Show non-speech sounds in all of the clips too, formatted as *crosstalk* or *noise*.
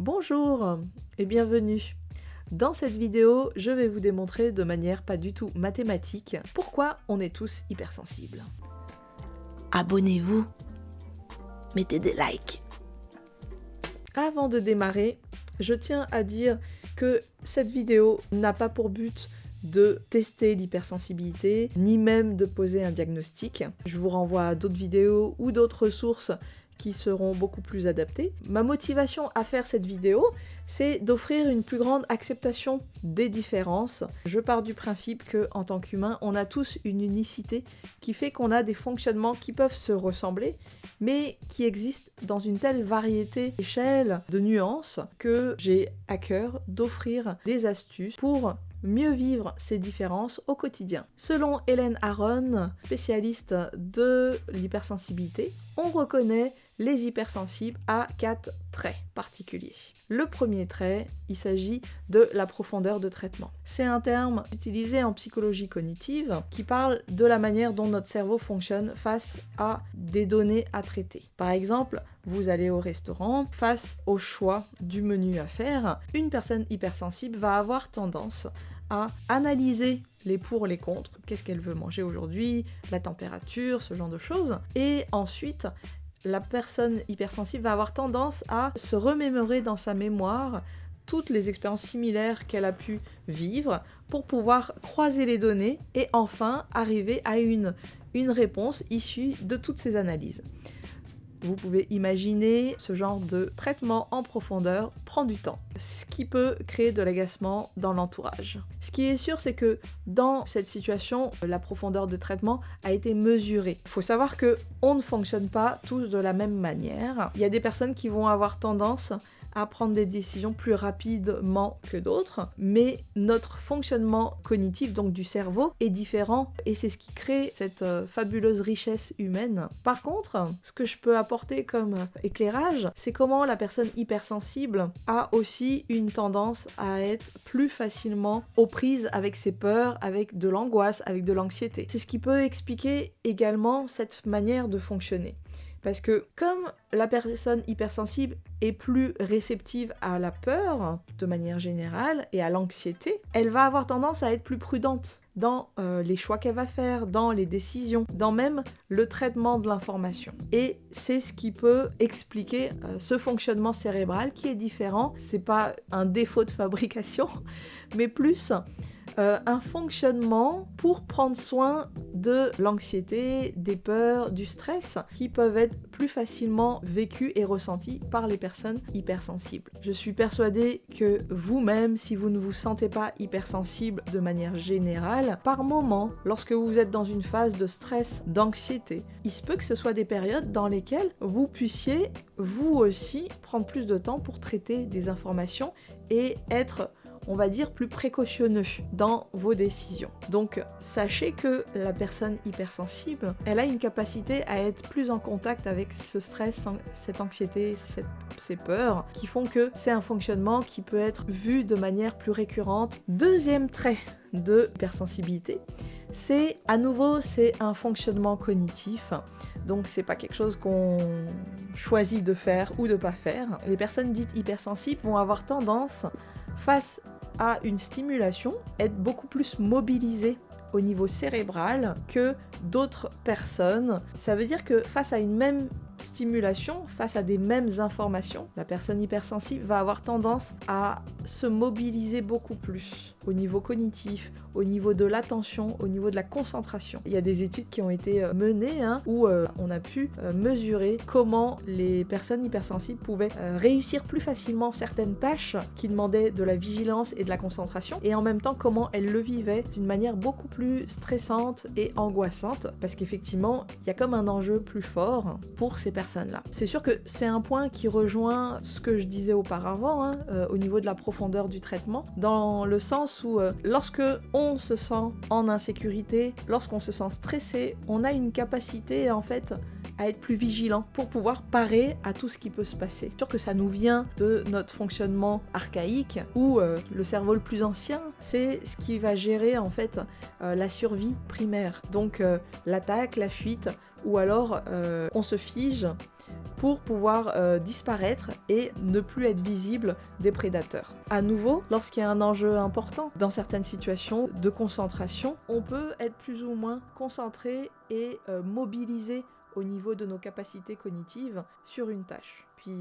Bonjour et bienvenue Dans cette vidéo, je vais vous démontrer de manière pas du tout mathématique pourquoi on est tous hypersensibles. Abonnez-vous, mettez des likes. Avant de démarrer, je tiens à dire que cette vidéo n'a pas pour but de tester l'hypersensibilité, ni même de poser un diagnostic. Je vous renvoie à d'autres vidéos ou d'autres sources qui seront beaucoup plus adaptées. Ma motivation à faire cette vidéo, c'est d'offrir une plus grande acceptation des différences. Je pars du principe que en tant qu'humain, on a tous une unicité qui fait qu'on a des fonctionnements qui peuvent se ressembler, mais qui existent dans une telle variété d'échelles, de nuances, que j'ai à cœur d'offrir des astuces pour mieux vivre ces différences au quotidien. Selon Hélène Aron, spécialiste de l'hypersensibilité, on reconnaît les hypersensibles à quatre traits particuliers. Le premier trait, il s'agit de la profondeur de traitement. C'est un terme utilisé en psychologie cognitive qui parle de la manière dont notre cerveau fonctionne face à des données à traiter. Par exemple, vous allez au restaurant, face au choix du menu à faire, une personne hypersensible va avoir tendance à analyser les pour, les contre, qu'est-ce qu'elle veut manger aujourd'hui, la température, ce genre de choses, et ensuite la personne hypersensible va avoir tendance à se remémorer dans sa mémoire toutes les expériences similaires qu'elle a pu vivre pour pouvoir croiser les données et enfin arriver à une, réponse issue de toutes ces analyses. Vous pouvez imaginer ce genre de traitement en profondeur prend du temps, ce qui peut créer de l'agacement dans l'entourage. Ce qui est sûr, c'est que dans cette situation, la profondeur de traitement a été mesurée. Il faut savoir que on ne fonctionne pas tous de la même manière. Il y a des personnes qui vont avoir tendance à prendre des décisions plus rapidement que d'autres, mais notre fonctionnement cognitif, donc du cerveau, est différent et c'est ce qui crée cette euh, fabuleuse richesse humaine. Par contre, ce que je peux apporter comme éclairage, c'est comment la personne hypersensible a aussi une tendance à être plus facilement aux prises avec ses peurs, avec de l'angoisse, avec de l'anxiété. C'est ce qui peut expliquer également cette manière de fonctionner. Parce que comme la personne hypersensible est plus réceptive à la peur de manière générale et à l'anxiété, elle va avoir tendance à être plus prudente dans euh, les choix qu'elle va faire, dans les décisions, dans même le traitement de l'information. Et c'est ce qui peut expliquer euh, ce fonctionnement cérébral qui est différent. C'est pas un défaut de fabrication, *laughs* mais plus euh, un fonctionnement pour prendre soin de l'anxiété, des peurs, du stress qui peuvent être plus facilement vécus et ressentis par les personnes hypersensibles. Je suis persuadée que vous-même, si vous ne vous sentez pas hypersensible de manière générale, par moment, lorsque vous êtes dans une phase de stress, d'anxiété, il se peut que ce soit des périodes dans lesquelles vous puissiez vous aussi prendre plus de temps pour traiter des informations et être on va dire, plus précautionneux dans vos décisions. Donc sachez que la personne hypersensible, elle a une capacité à être plus en contact avec ce stress, cette anxiété, ces peurs, qui font que c'est un fonctionnement qui peut être vu de manière plus récurrente. Deuxième trait de hypersensibilité, c'est à nouveau c'est un fonctionnement cognitif donc c'est pas quelque chose qu'on choisit de faire ou de pas faire les personnes dites hypersensibles vont avoir tendance face à une stimulation, être beaucoup plus mobilisé au niveau cérébral que d'autres personnes. Ça veut dire que face à une même stimulation, face à des mêmes informations, la personne hypersensible va avoir tendance à se mobiliser beaucoup plus au niveau cognitif, au niveau de l'attention, au niveau de la concentration. Il y a des études qui ont été euh, menées hein, où euh, on a pu euh, mesurer comment les personnes hypersensibles pouvaient réussir plus facilement certaines tâches qui demandaient de la vigilance et de la concentration et en même temps comment elles le vivaient d'une manière beaucoup plus stressante et angoissante parce qu'effectivement il y a comme un enjeu plus fort pour ces personnes-là. C'est sûr que c'est un point qui rejoint ce que je disais auparavant hein, au niveau de la profondeur du traitement dans le sens où euh, lorsque on se sent en insécurité, lorsqu'on se sent stressé, on a une capacité en fait à être plus vigilant pour pouvoir parer à tout ce qui peut se passer. Sûr que ça nous vient de notre fonctionnement archaïque où euh, le cerveau le plus ancien, c'est ce qui va gérer en fait euh, la survie primaire. Donc l'attaque, la fuite, ou alors on se fige pour pouvoir euh, disparaître et ne plus être visible des prédateurs. À nouveau, lorsqu'il y a un enjeu important dans certaines situations de concentration, on peut être plus ou moins concentré et euh, mobilisé au niveau de nos capacités cognitives sur une tâche. Puis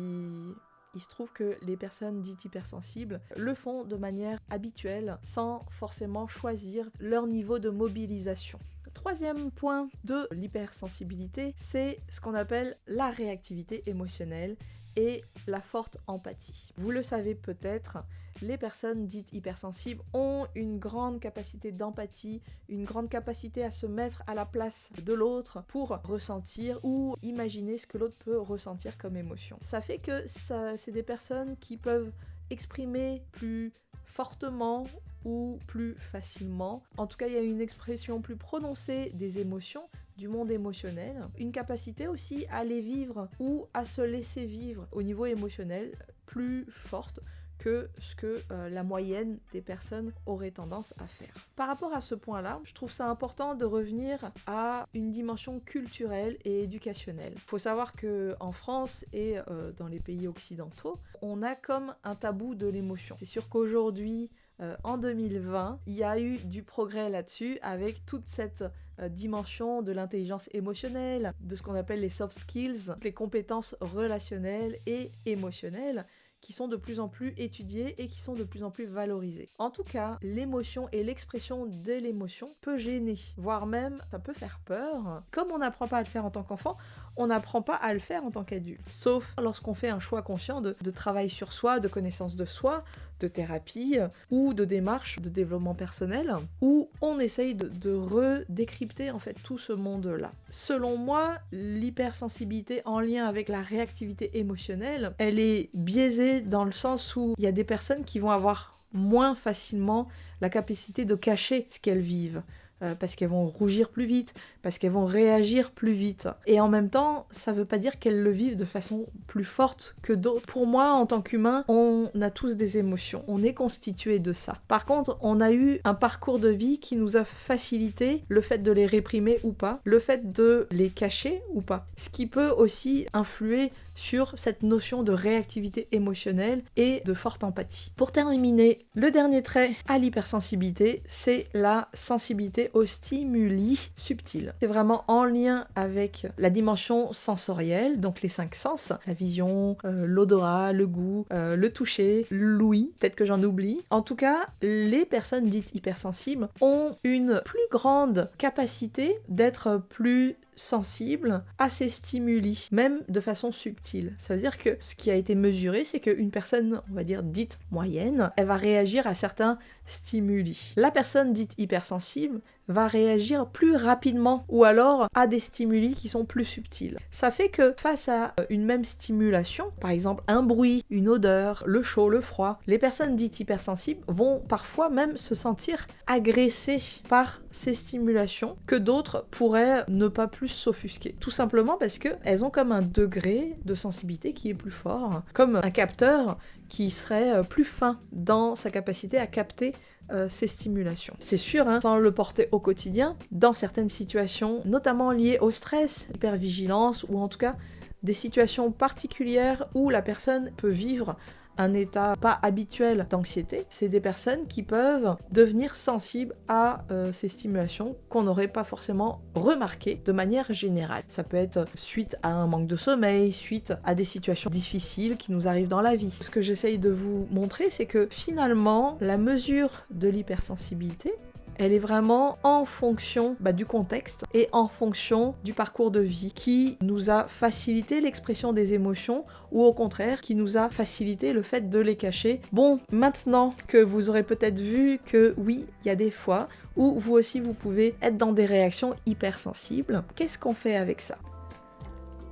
il se trouve que les personnes dites hypersensibles le font de manière habituelle sans forcément choisir leur niveau de mobilisation. Troisième point de l'hypersensibilité, c'est ce qu'on appelle la réactivité émotionnelle et la forte empathie. Vous le savez peut-être, les personnes dites hypersensibles ont une grande capacité d'empathie, une grande capacité à se mettre à la place de l'autre pour ressentir ou imaginer ce que l'autre peut ressentir comme émotion. Ça fait que c'est des personnes qui peuvent exprimer plus fortement ou plus facilement. En tout cas, il y a une expression plus prononcée des émotions, du monde émotionnel, une capacité aussi à les vivre ou à se laisser vivre au niveau émotionnel plus forte que ce que euh, la moyenne des personnes auraient tendance à faire. Par rapport à ce point-là, je trouve ça important de revenir à une dimension culturelle et éducationnelle. Il faut savoir que France et euh, dans les pays occidentaux, on a comme un tabou de l'émotion. C'est sûr qu'aujourd'hui, euh, en 2020, il y a eu du progrès là-dessus avec toute cette dimension de l'intelligence émotionnelle, de ce qu'on appelle les soft skills, les compétences relationnelles et émotionnelles qui sont de plus en plus étudiées et qui sont de plus en plus valorisées. En tout cas, l'émotion et l'expression de l'émotion peut gêner, voire même ça peut faire peur. Comme on n'apprend pas à le faire en tant qu'enfant, on n'apprend pas à le faire en tant qu'adulte. Sauf lorsqu'on fait un choix conscient de, travail sur soi, de connaissance de soi, de thérapie ou de démarche de développement personnel, où on essaye de, de redécrypter en fait tout ce monde-là. Selon moi, l'hypersensibilité en lien avec la réactivité émotionnelle, elle est biaisée dans le sens où il y a des personnes qui vont avoir moins facilement la capacité de cacher ce qu'elles vivent. Euh, parce qu'elles vont rougir plus vite, parce qu'elles vont réagir plus vite. Et en même temps, ça veut pas dire qu'elles le vivent de façon plus forte que d'autres. Pour moi, en tant qu'humain, on a tous des émotions. On est constitué de ça. Par contre, on a eu un parcours de vie qui nous a facilité le fait de les réprimer ou pas, le fait de les cacher ou pas. Ce qui peut aussi influer sur cette notion de réactivité émotionnelle et de forte empathie. Pour terminer, le dernier trait à l'hypersensibilité, c'est la sensibilité aux stimuli subtils. C'est vraiment en lien avec la dimension sensorielle, donc les cinq sens, la vision, euh, l'odorat, le goût, euh, le toucher, l'ouïe, peut-être que j'en oublie. En tout cas, les personnes dites hypersensibles ont une plus grande capacité d'être plus sensible à ces stimuli, même de façon subtile. Ça veut dire que ce qui a été mesuré, c'est qu'une personne, on va dire, dite moyenne, elle va réagir à certains stimuli. La personne dite hypersensible va réagir plus rapidement ou alors à des stimuli qui sont plus subtils. Ça fait que face à euh, une même stimulation, par exemple un bruit, une odeur, le chaud, le froid, les personnes dites hypersensibles vont parfois même se sentir agressées par ces stimulations que d'autres pourraient ne pas plus s'offusquer. Tout simplement parce qu'elles ont comme un degré de sensibilité qui est plus fort, comme un capteur qui serait euh, plus fin dans sa capacité à capter euh, ces stimulations. C'est sûr, hein, sans le porter au quotidien, dans certaines situations, notamment liées au stress, hypervigilance, ou en tout cas des situations particulières où la personne peut vivre un état pas habituel d'anxiété, c'est des personnes qui peuvent devenir sensibles à euh, ces stimulations qu'on n'aurait pas forcément remarquées de manière générale. Ça peut être suite à un manque de sommeil, suite à des situations difficiles qui nous arrivent dans la vie. Ce que j'essaye de vous montrer, c'est que finalement, la mesure de l'hypersensibilité, elle est vraiment en fonction bah, du contexte et en fonction du parcours de vie qui nous a facilité l'expression des émotions ou au contraire qui nous a facilité le fait de les cacher. Bon, maintenant que vous aurez peut-être vu que oui, il y a des fois où vous aussi vous pouvez être dans des réactions hypersensibles, qu'est-ce qu'on fait avec ça?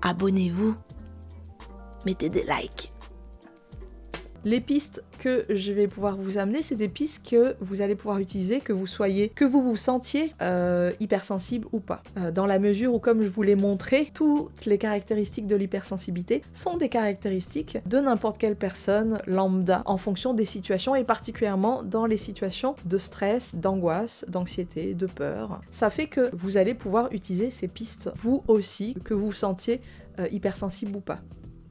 Abonnez-vous, mettez des likes Les pistes que je vais pouvoir vous amener, c'est des pistes que vous allez pouvoir utiliser, que vous soyez, que vous vous sentiez euh, hypersensible ou pas. Euh, dans la mesure où, comme je vous l'ai montré, toutes les caractéristiques de l'hypersensibilité sont des caractéristiques de n'importe quelle personne lambda en fonction des situations et particulièrement dans les situations de stress, d'angoisse, d'anxiété, de peur. Ça fait que vous allez pouvoir utiliser ces pistes vous aussi, que vous vous sentiez euh, hypersensible ou pas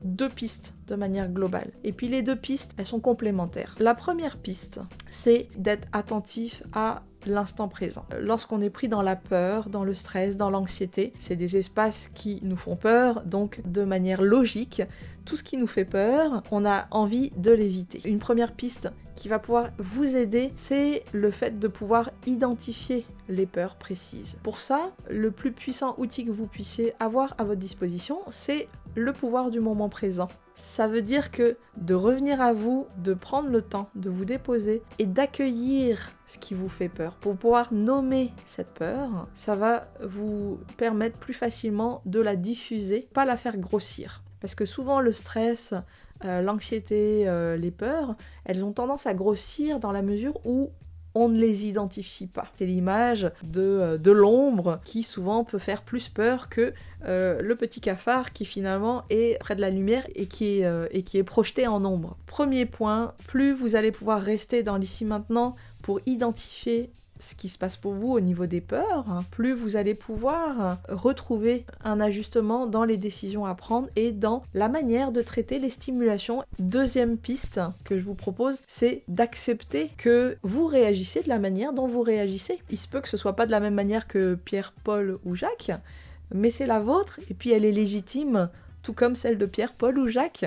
deux pistes de manière globale. Et puis les deux pistes, elles sont complémentaires. La première piste, c'est d'être attentif à l'instant présent. Lorsqu'on est pris dans la peur, dans le stress, dans l'anxiété, c'est des espaces qui nous font peur, donc de manière logique, tout ce qui nous fait peur, on a envie de l'éviter. Une première piste qui va pouvoir vous aider, c'est le fait de pouvoir identifier les peurs précises. Pour ça, le plus puissant outil que vous puissiez avoir à votre disposition, c'est le pouvoir du moment présent. Ça veut dire que de revenir à vous, de prendre le temps de vous déposer et d'accueillir ce qui vous fait peur. Pour pouvoir nommer cette peur, ça va vous permettre plus facilement de la diffuser, pas la faire grossir. Parce que souvent le stress, euh, l'anxiété, euh, les peurs, elles ont tendance à grossir dans la mesure où on ne les identifie pas. C'est l'image de, euh, de l'ombre qui souvent peut faire plus peur que euh, le petit cafard qui finalement est près de la lumière et qui est, euh, et qui est projeté en ombre. Premier point, plus vous allez pouvoir rester dans l'ici maintenant pour identifier ce qui se passe pour vous au niveau des peurs, hein, plus vous allez pouvoir retrouver un ajustement dans les décisions à prendre et dans la manière de traiter les stimulations. Deuxième piste que je vous propose, c'est d'accepter que vous réagissez de la manière dont vous réagissez. Il se peut que ce soit pas de la même manière que Pierre, Paul ou Jacques, mais c'est la vôtre et puis elle est légitime, tout comme celle de Pierre, Paul ou Jacques.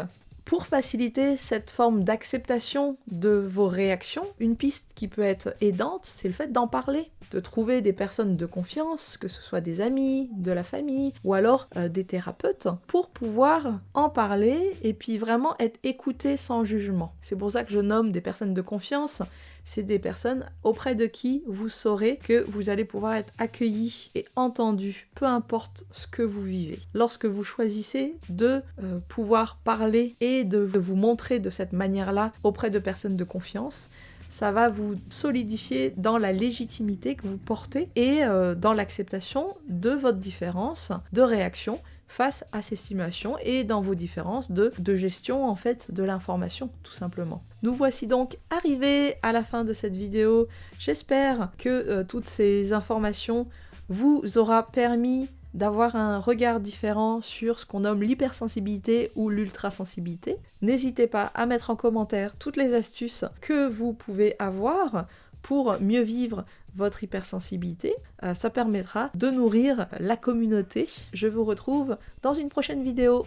Pour faciliter cette forme d'acceptation de vos réactions, une piste qui peut être aidante, c'est le fait d'en parler, de trouver des personnes de confiance, que ce soit des amis, de la famille ou alors euh, des thérapeutes, pour pouvoir en parler et puis vraiment être écouté sans jugement. C'est pour ça que je nomme des personnes de confiance c'est des personnes auprès de qui vous saurez que vous allez pouvoir être accueilli et entendu, peu importe ce que vous vivez. Lorsque vous choisissez de euh, pouvoir parler et de vous montrer de cette manière-là auprès de personnes de confiance, ça va vous solidifier dans la légitimité que vous portez et euh, dans l'acceptation de votre différence de réaction face à ces stimulations et dans vos différences de, gestion en fait de l'information tout simplement. Nous voici donc arrivés à la fin de cette vidéo. J'espère que euh, toutes ces informations vous aura permis d'avoir un regard différent sur ce qu'on nomme l'hypersensibilité ou l'ultrasensibilité. N'hésitez pas à mettre en commentaire toutes les astuces que vous pouvez avoir pour mieux vivre votre hypersensibilité. Euh, ça permettra de nourrir la communauté. Je vous retrouve dans une prochaine vidéo.